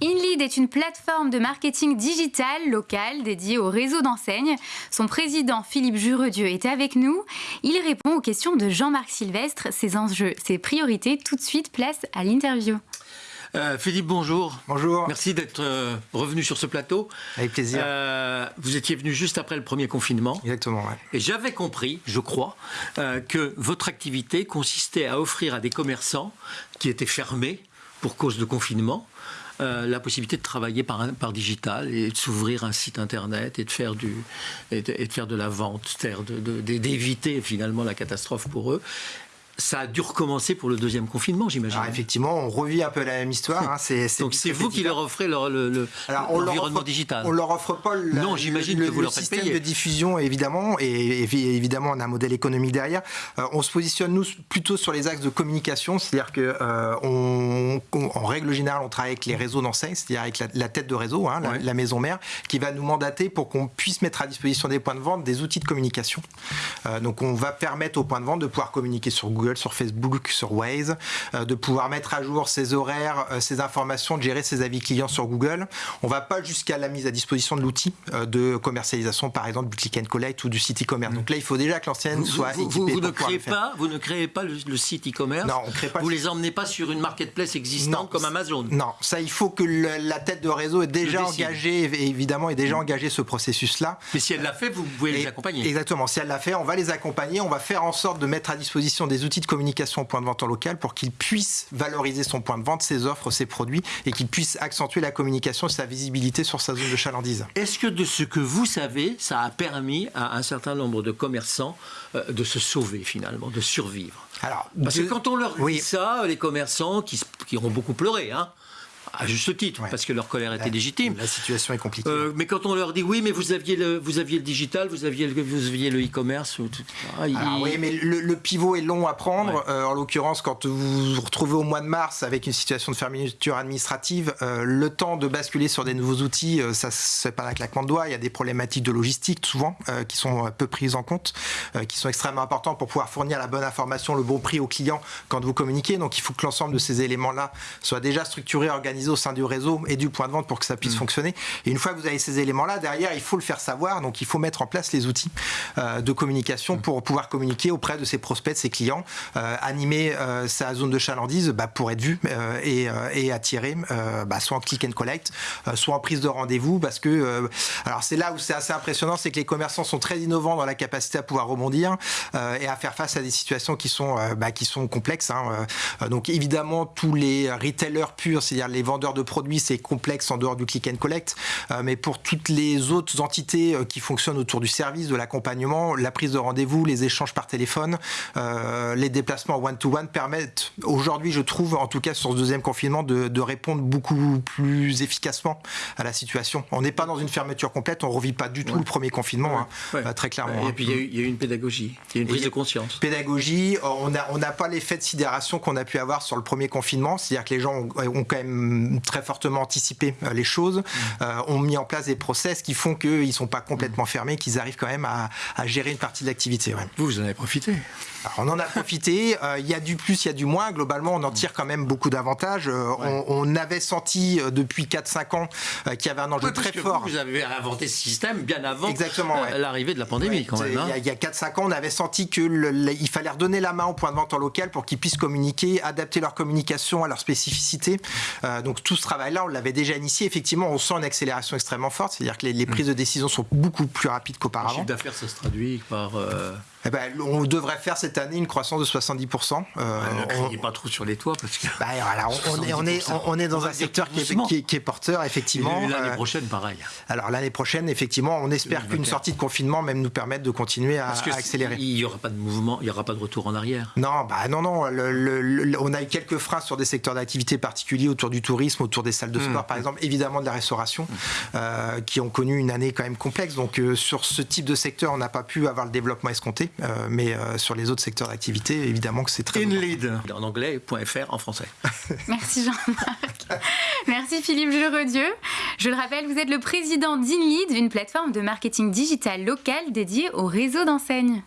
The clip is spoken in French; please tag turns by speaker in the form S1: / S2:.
S1: InLead est une plateforme de marketing digital local dédiée au réseau d'enseignes. Son président Philippe Juredieu est avec nous. Il répond aux questions de Jean-Marc Sylvestre, ses enjeux, ses priorités. Tout de suite, place à l'interview.
S2: Euh, Philippe, bonjour.
S3: Bonjour.
S2: Merci d'être euh, revenu sur ce plateau.
S3: Avec plaisir.
S2: Euh, vous étiez venu juste après le premier confinement.
S3: Exactement, ouais.
S2: Et j'avais compris, je crois, que votre activité consistait à offrir à des commerçants qui étaient fermés pour cause de confinement euh, la possibilité de travailler par, digital et de s'ouvrir un site internet et de faire, du, et de, faire de la vente, d'éviter finalement la catastrophe pour eux ça a dû recommencer pour le deuxième confinement, j'imagine.
S3: effectivement, on revit un peu la même histoire. Hein.
S2: Donc c'est vous qui leur offrez l'environnement digital.
S3: On leur offre pas le,
S2: non, j'imagine que vous leur
S3: système
S2: payer.
S3: de diffusion évidemment, et évidemment on a un modèle économique derrière. Euh, on se positionne nous plutôt sur les axes de communication, c'est-à-dire que euh, on, en règle générale on travaille avec les réseaux d'enseignes, c'est-à-dire avec la, tête de réseau, hein, la, maison mère, qui va nous mandater pour qu'on puisse mettre à disposition des points de vente des outils de communication. Euh, donc on va permettre aux points de vente de pouvoir communiquer sur Google sur Facebook, sur Waze, euh, de pouvoir mettre à jour ses horaires, euh, ses informations, de gérer ses avis clients sur Google. On va pas jusqu'à la mise à disposition de l'outil euh, de commercialisation, par exemple du click and collect ou du site e-commerce. Donc là, il faut déjà que l'ancienne soit
S2: vous,
S3: équipée.
S2: Vous, ne créez pas, vous ne créez pas le, site e-commerce.
S3: Non, on crée pas.
S2: Vous les emmenez pas sur une marketplace existante comme Amazon.
S3: Non, ça, il faut que la tête de réseau est déjà engagée, évidemment, est déjà mm. engagé ce processus-là.
S2: Mais si elle l'a fait, vous pouvez les accompagner.
S3: Exactement. Si elle l'a fait, on va les accompagner. On va faire en sorte de mettre à disposition des outils de communication au point de vente en local pour qu'il puisse valoriser son point de vente, ses offres, ses produits et qu'il puisse accentuer la communication et sa visibilité sur sa zone de chalandise.
S2: Est-ce que de ce que vous savez, ça a permis à un certain nombre de commerçants euh, de se sauver finalement, de survivre? Alors, Parce que quand on leur dit ça, les commerçants qui, qui ont beaucoup pleuré, hein, à juste titre, parce que leur colère était légitime.
S3: La situation est compliquée.
S2: Euh, mais quand on leur dit oui, mais vous aviez le, vous aviez le digital, vous aviez le, vous aviez le e-commerce.
S3: Ah, oui, mais le, pivot est long à prendre. Euh, en l'occurrence, quand vous vous retrouvez au mois de mars avec une situation de fermeture administrative, euh, le temps de basculer sur des nouveaux outils, ça c'est pas un claquement de doigts. Il y a des problématiques de logistique souvent qui sont peu prises en compte, qui sont extrêmement importantes pour pouvoir fournir la bonne information, le bon prix au client quand vous communiquez. Donc il faut que l'ensemble de ces éléments-là soient déjà structurés, organisés au sein du réseau et du point de vente pour que ça puisse mm. fonctionner. Et une fois que vous avez ces éléments-là, derrière, il faut le faire savoir. Donc, il faut mettre en place les outils euh, de communication mm. pour pouvoir communiquer auprès de ses prospects, de ses clients, euh, animer euh, sa zone de chalandise bah, pour être vu et, et, attirer, bah, soit en click and collect, soit en prise de rendez-vous. Parce que, alors, c'est là où c'est assez impressionnant, c'est que les commerçants sont très innovants dans la capacité à pouvoir rebondir et à faire face à des situations qui sont, bah, qui sont complexes. Hein. donc, évidemment, tous les retailers purs, c'est-à-dire les vendeurs de produits, c'est complexe en dehors du click and collect, euh, mais pour toutes les autres entités euh, qui fonctionnent autour du service, de l'accompagnement, la prise de rendez-vous, les échanges par téléphone, euh, les déplacements one-to-one permettent aujourd'hui, je trouve, en tout cas sur ce deuxième confinement, de, répondre beaucoup plus efficacement à la situation. On n'est pas dans une fermeture complète, on ne revit pas du tout le premier confinement, hein, très clairement.
S2: Et puis il y, a eu une pédagogie, il y a une prise de conscience.
S3: Pédagogie, on n'a on pas l'effet de sidération qu'on a pu avoir sur le premier confinement, c'est-à-dire que les gens ont, ont quand même très fortement anticipé euh, les choses, euh, ont mis en place des process qui font qu'ils ne sont pas complètement fermés, qu'ils arrivent quand même à, gérer une partie de l'activité.
S2: Vous, vous en avez profité?
S3: On en a profité. Euh, il y a du plus, il y a du moins. Globalement, on en tire quand même beaucoup d'avantages. on, avait senti depuis 4-5 ans qu'il y avait un enjeu très fort.
S2: Vous, avez inventé ce système bien avant
S3: Exactement,
S2: l'arrivée de la pandémie. Quand même,
S3: hein. Il y a, 4-5 ans, on avait senti qu'il fallait redonner la main au point de vente en local pour qu'ils puissent communiquer, adapter leur communication à leur spécificité. Donc tout ce travail-là, on l'avait déjà initié. Effectivement, on sent une accélération extrêmement forte, c'est-à-dire que les, prises de décision sont beaucoup plus rapides qu'auparavant. Le
S2: chiffre d'affaires, ça se traduit par... Euh,
S3: eh ben, on devrait faire cette année une croissance de 70%.
S2: Euh, on n'est pas trop sur les toits parce que.
S3: Bah, on, est, on, est, on, est, dans un secteur qui est, qui est, porteur, effectivement.
S2: L'année euh, prochaine, pareil.
S3: Alors l'année prochaine, effectivement, on espère qu'une sortie de confinement même nous permette de continuer à, accélérer.
S2: Il n'y aura pas de mouvement, il n'y aura pas de retour en arrière.
S3: Non, bah non, non. on a eu quelques freins sur des secteurs d'activité particuliers autour du tourisme, autour des salles de sport, mmh. par exemple, évidemment de la restauration, mmh. euh, qui ont connu une année quand même complexe. Donc sur ce type de secteur, on n'a pas pu avoir le développement escompté. Euh, mais euh, sur les autres secteurs d'activité, évidemment que c'est très
S2: InLead, en anglais, .fr en français.
S1: Merci Jean-Marc. Merci Philippe Juredieu. Je le rappelle, vous êtes le président d'InLead, une plateforme de marketing digital local dédiée au réseau d'enseignes.